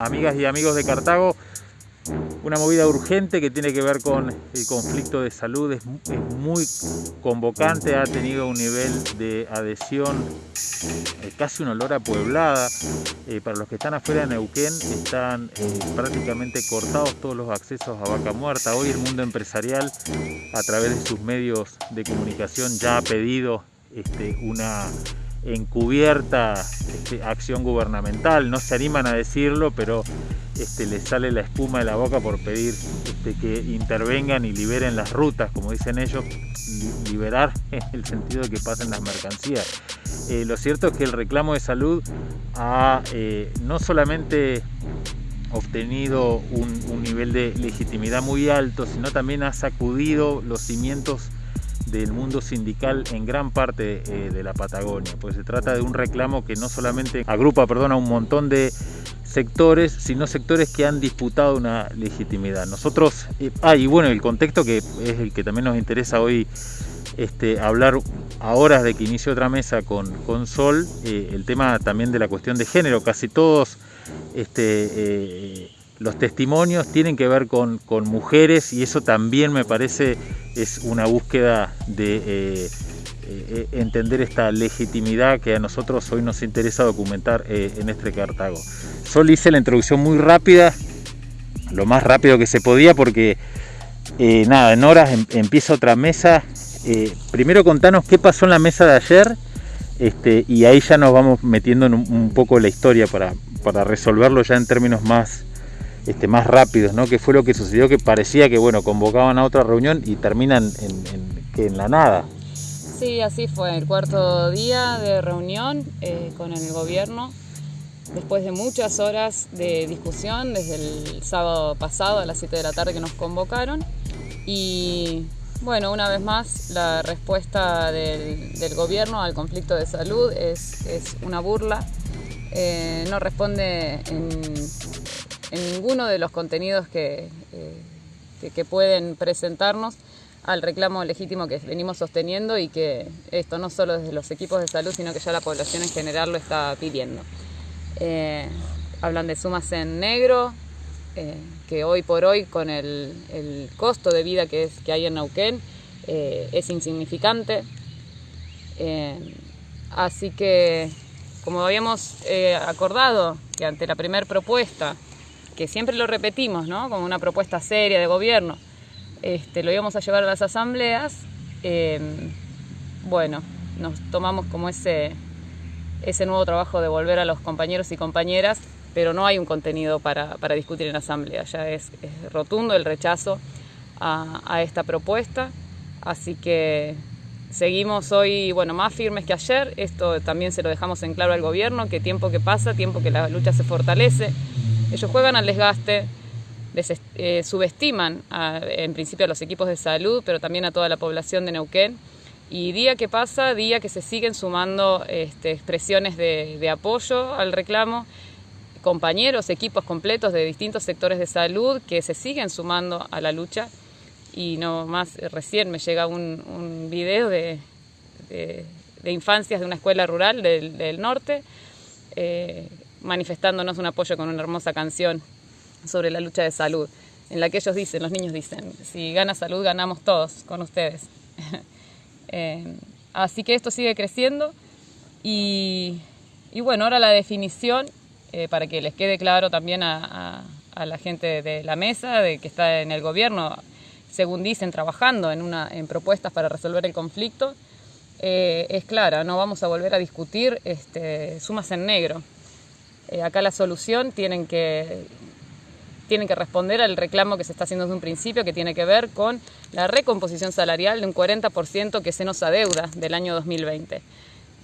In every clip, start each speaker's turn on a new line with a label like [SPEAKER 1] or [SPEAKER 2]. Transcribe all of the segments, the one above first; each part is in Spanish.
[SPEAKER 1] Amigas y amigos de Cartago, una movida urgente que tiene que ver con el conflicto de salud, es, muy convocante, ha tenido un nivel de adhesión, eh, casi un olor a pueblada. Eh, para los que están afuera de Neuquén están eh, prácticamente cortados todos los accesos a Vaca Muerta. Hoy el mundo empresarial a través de sus medios de comunicación ya ha pedido este, una encubierta este, acción gubernamental, no se animan a decirlo, pero este, les sale la espuma de la boca por pedir este, que intervengan y liberen las rutas, como dicen ellos, liberar en el sentido de que pasen las mercancías. Eh, lo cierto es que el reclamo de salud ha eh, no solamente obtenido un, un nivel de legitimidad muy alto, sino también ha sacudido los cimientos del mundo sindical en gran parte eh, de la Patagonia, pues se trata de un reclamo que no solamente agrupa perdón, a un montón de sectores, sino sectores que han disputado una legitimidad. Nosotros, eh, ah, y bueno, el contexto que es el que también nos interesa hoy este, hablar a horas de que inicie otra mesa con, con Sol, eh, el tema también de la cuestión de género, casi todos este, los testimonios tienen que ver con, mujeres y eso también me parece es una búsqueda de eh, eh, entender esta legitimidad que a nosotros hoy nos interesa documentar eh, en este Cartago. Solo hice la introducción muy rápida, lo más rápido que se podía porque nada, en horas em, empieza otra mesa. primero contanos qué pasó en la mesa de ayer este, y ahí ya nos vamos metiendo en un, poco la historia para, para resolverlo ya en términos más, este, más rápidos, ¿no? Que fue lo que sucedió, que parecía que, bueno, convocaban a otra reunión y terminan en, en, la nada.
[SPEAKER 2] Sí, así fue, el cuarto día de reunión eh, con el gobierno, después de muchas horas de discusión, desde el sábado pasado a las 7 de la tarde que nos convocaron, y bueno, una vez más, la respuesta del, gobierno al conflicto de salud es, es una burla, eh, no responde en en ninguno de los contenidos eh, que, que, pueden presentarnos al reclamo legítimo que venimos sosteniendo y que esto no solo desde los equipos de salud, sino que ya la población en general lo está pidiendo. Eh, hablan de sumas en negro, eh, que hoy por hoy con el, el, costo de vida que, es, que hay en Neuquén es insignificante. así que, como habíamos acordado, que ante la primera propuesta que siempre lo repetimos, ¿no? Como una propuesta seria de gobierno, este, lo íbamos a llevar a las asambleas, em, bueno, nos tomamos como ese, ese nuevo trabajo de volver a los compañeros y compañeras, pero no hay un contenido para, discutir en asamblea, ya es, rotundo el rechazo a, a, esta propuesta, así que seguimos hoy, bueno, más firmes que ayer, esto también se lo dejamos en claro al gobierno, que tiempo que pasa, tiempo que la lucha se fortalece, ellos juegan al desgaste, eh, subestiman en principio a los equipos de salud, pero también a toda la población de Neuquén. Y día que pasa, día que se siguen sumando este, expresiones de, apoyo al reclamo, compañeros, equipos completos de distintos sectores de salud que se siguen sumando a la lucha. Y no más, recién me llega un, video de, infancias de una escuela rural del, norte. Eh, manifestándonos un apoyo con una hermosa canción sobre la lucha de salud, en la que ellos dicen, los niños dicen, si gana salud ganamos todos con ustedes. Eh, así que esto sigue creciendo y, bueno, ahora la definición, eh, para que les quede claro también a, la gente de la mesa, de que está en el gobierno, según dicen, trabajando en, una, en propuestas para resolver el conflicto, eh, es clara, no vamos a volver a discutir este, sumas en negro. Eh, acá la solución tienen que, tienen que responder al reclamo que se está haciendo desde un principio, que tiene que ver con la recomposición salarial de un 40% que se nos adeuda del año 2020.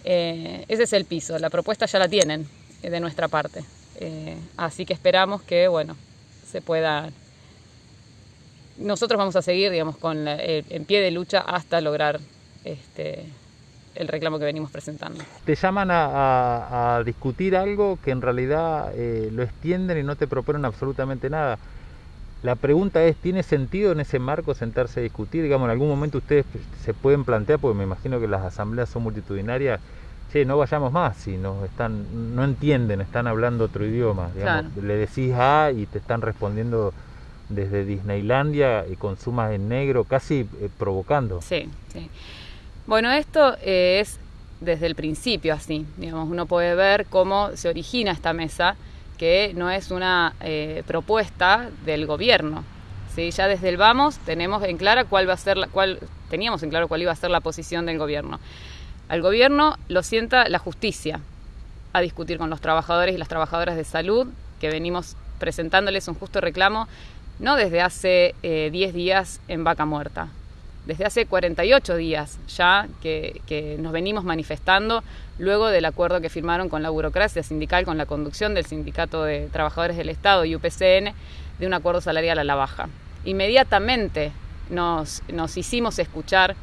[SPEAKER 2] Eh, ese es el piso, la propuesta ya la tienen eh, de nuestra parte. así que esperamos que, bueno, se pueda... Nosotros vamos a seguir, digamos, con en pie de lucha hasta lograr este, el reclamo que venimos presentando.
[SPEAKER 1] Te llaman a, discutir algo que en realidad eh, lo extienden y no te proponen absolutamente nada. La pregunta es, ¿tiene sentido en ese marco sentarse a discutir? Digamos, en algún momento ustedes se pueden plantear, porque me imagino que las asambleas son multitudinarias, che, no vayamos más, si nos están, no entienden, están hablando otro idioma. Le decís A y te están respondiendo desde Disneylandia y con sumas en negro, casi eh, provocando.
[SPEAKER 2] Sí, sí. Bueno, esto eh, es desde el principio así. Digamos, uno puede ver cómo se origina esta mesa, que no es una eh, propuesta del gobierno. ¿sí? Ya desde el vamos tenemos en clara cuál va a ser la, cuál, teníamos en claro cuál iba a ser la posición del gobierno. Al gobierno lo sienta la justicia a discutir con los trabajadores y las trabajadoras de salud, que venimos presentándoles un justo reclamo no desde hace 10 eh, días en Vaca Muerta, desde hace 48 días ya que, nos venimos manifestando luego del acuerdo que firmaron con la burocracia sindical, con la conducción del Sindicato de Trabajadores del Estado y UPCN, de un acuerdo salarial a la baja. Inmediatamente nos, hicimos escuchar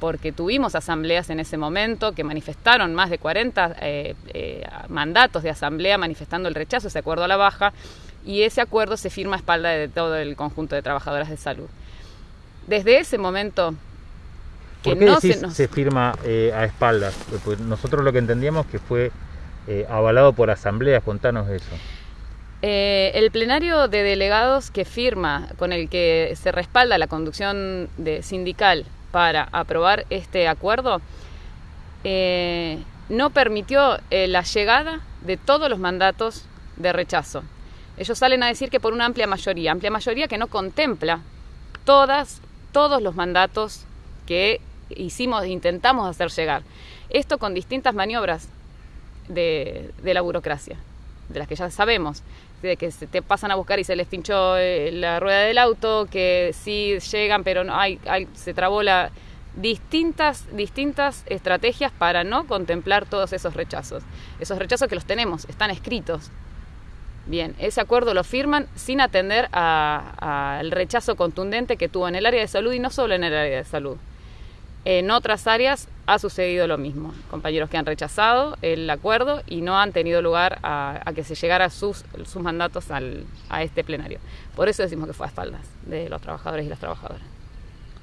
[SPEAKER 2] porque tuvimos asambleas en ese momento que manifestaron más de 40 eh, eh, mandatos de asamblea manifestando el rechazo a ese acuerdo a la baja y ese acuerdo se firma a espalda de todo el conjunto de trabajadoras de salud. Desde ese momento
[SPEAKER 1] que no se, firma eh, a espaldas? Nosotros lo que entendíamos que fue eh, avalado por asambleas, contanos eso.
[SPEAKER 2] Eh, el plenario de delegados que firma, con el que se respalda la conducción de sindical para aprobar este acuerdo, no permitió la llegada de todos los mandatos de rechazo. Ellos salen a decir que por una amplia mayoría, amplia mayoría que no contempla todas, todos los mandatos que hicimos, intentamos hacer llegar. Esto con distintas maniobras de, la burocracia, de las que ya sabemos, de que se te pasan a buscar y se les pinchó eh, la rueda del auto, que sí llegan, pero no hay, se trabó la distintas distintas estrategias para no contemplar todos esos rechazos. Esos rechazos que los tenemos, están escritos, Bien, ese acuerdo lo firman sin atender al rechazo contundente que tuvo en el área de salud y no solo en el área de salud. En otras áreas ha sucedido lo mismo. Compañeros que han rechazado el acuerdo y no han tenido lugar a, que se llegara sus, sus mandatos a este plenario. Por eso decimos que fue a espaldas de los trabajadores y las trabajadoras.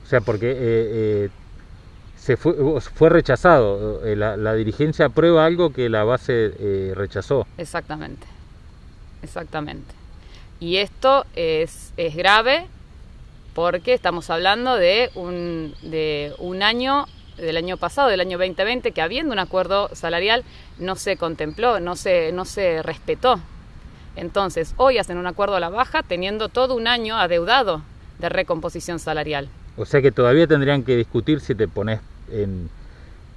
[SPEAKER 1] O sea, porque eh, eh, se fue, fue rechazado. Eh, la, la, dirigencia aprueba algo que la base rechazó.
[SPEAKER 2] Exactamente. Exactamente. Y esto es, es grave porque estamos hablando de un, de un año, del año pasado, del año 2020, que habiendo un acuerdo salarial no se contempló, no se, no se respetó. Entonces, hoy hacen un acuerdo a la baja teniendo todo un año adeudado de recomposición salarial.
[SPEAKER 1] O sea que todavía tendrían que discutir si te pones en,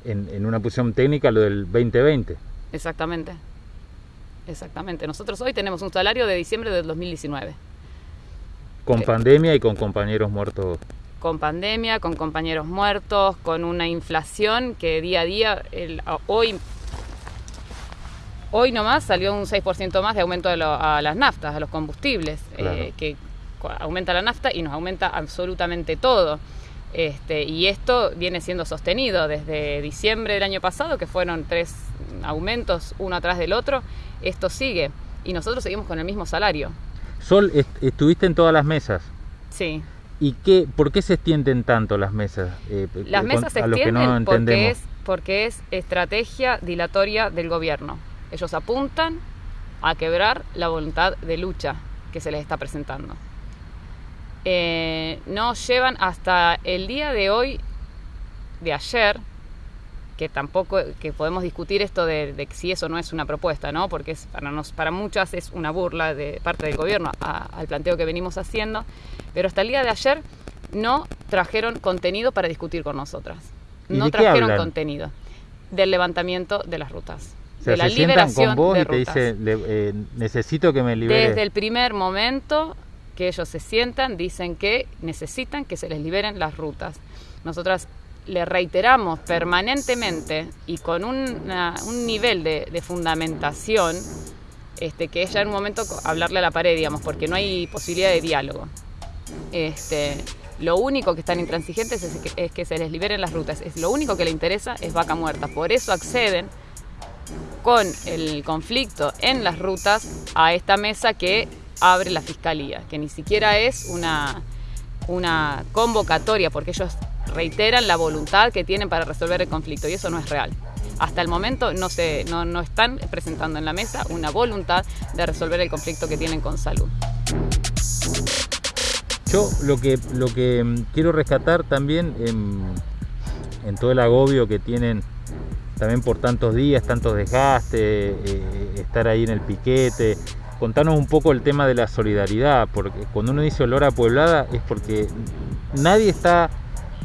[SPEAKER 1] en, en una posición técnica lo del 2020.
[SPEAKER 2] Exactamente. Exactamente. Nosotros hoy tenemos un salario de diciembre del 2019.
[SPEAKER 1] Con pandemia y con compañeros muertos.
[SPEAKER 2] Con pandemia, con compañeros muertos, con una inflación que día a día, hoy, hoy nomás salió un 6% más de aumento a las naftas, a los combustibles, eh, que aumenta la nafta y nos aumenta absolutamente todo. Este, y esto viene siendo sostenido desde diciembre del año pasado, que fueron tres aumentos uno atrás del otro, esto sigue y nosotros seguimos con el mismo salario.
[SPEAKER 1] Sol, estuviste en todas las mesas.
[SPEAKER 2] Sí.
[SPEAKER 1] ¿Y qué, por qué se extienden tanto las mesas?
[SPEAKER 2] Eh, las mesas se extienden porque, es, porque es estrategia dilatoria del gobierno. Ellos apuntan a quebrar la voluntad de lucha que se les está presentando. Eh, no llevan hasta el día de hoy, de ayer, que tampoco que podemos discutir esto de, si eso no es una propuesta, ¿no? Porque es, para, nos, para muchas es una burla de parte del gobierno al planteo que venimos haciendo, pero hasta el día de ayer no trajeron contenido para discutir con nosotras. No trajeron contenido del levantamiento de las rutas.
[SPEAKER 1] de la liberación con vos y te dice, eh, necesito que me libere.
[SPEAKER 2] Desde el primer momento que ellos se sientan, dicen que necesitan que se les liberen las rutas. Nosotras le reiteramos permanentemente y con un nivel de, fundamentación, este, que es ya en un momento hablarle a la pared, digamos, porque no hay posibilidad de diálogo. Este, lo único que están intransigentes es que, es que se les liberen las rutas. Es, lo único que le interesa es vaca muerta. Por eso acceden con el conflicto en las rutas a esta mesa que abre la fiscalía, que ni siquiera es una, una convocatoria, porque ellos reiteran la voluntad que tienen para resolver el conflicto y eso no es real. hasta el momento no, se, no, no están presentando en la mesa una voluntad de resolver el conflicto que tienen con salud.
[SPEAKER 1] Yo lo que, lo que mm, quiero rescatar también en, en todo el agobio que tienen también por tantos días, tantos desgastes, eh, estar ahí en el piquete. Contanos un poco el tema de la solidaridad, porque cuando uno dice olor a pueblada es porque nadie está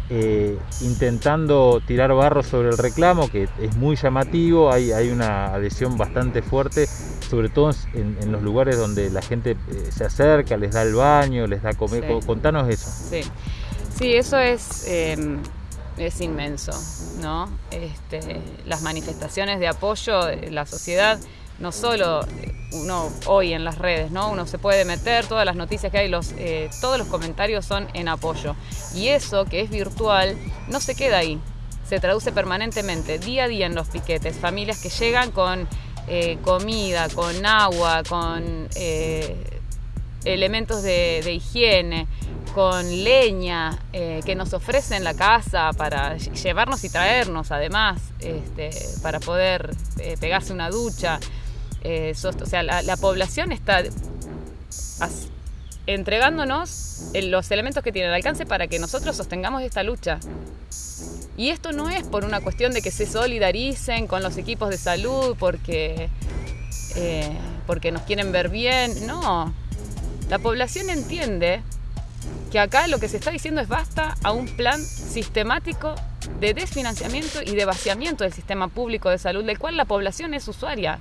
[SPEAKER 1] eh, intentando tirar barro sobre el reclamo, que es muy llamativo, hay, hay una adhesión bastante fuerte, sobre todo en, los lugares donde la gente eh, se acerca, les da el baño, les da comer. Contanos eso.
[SPEAKER 2] Sí, sí eso es em, es inmenso, ¿no? Este, las manifestaciones de apoyo de la sociedad, no solo uno hoy en las redes, ¿no? Uno se puede meter, todas las noticias que hay, los, eh, todos los comentarios son en apoyo. Y eso, que es virtual, no se queda ahí, se traduce permanentemente, día a día en los piquetes, familias que llegan con eh, comida, con agua, con eh, elementos de higiene, con leña que nos ofrecen la casa para llevarnos y traernos además, este, para poder pegarse una ducha. Eh, o sea, la, población está entregándonos los elementos que tiene al alcance para que nosotros sostengamos esta lucha. Y esto no es por una cuestión de que se solidaricen con los equipos de salud porque, porque nos quieren ver bien, no. La población entiende que acá lo que se está diciendo es basta a un plan sistemático de desfinanciamiento y de vaciamiento del sistema público de salud, del cual la población es usuaria.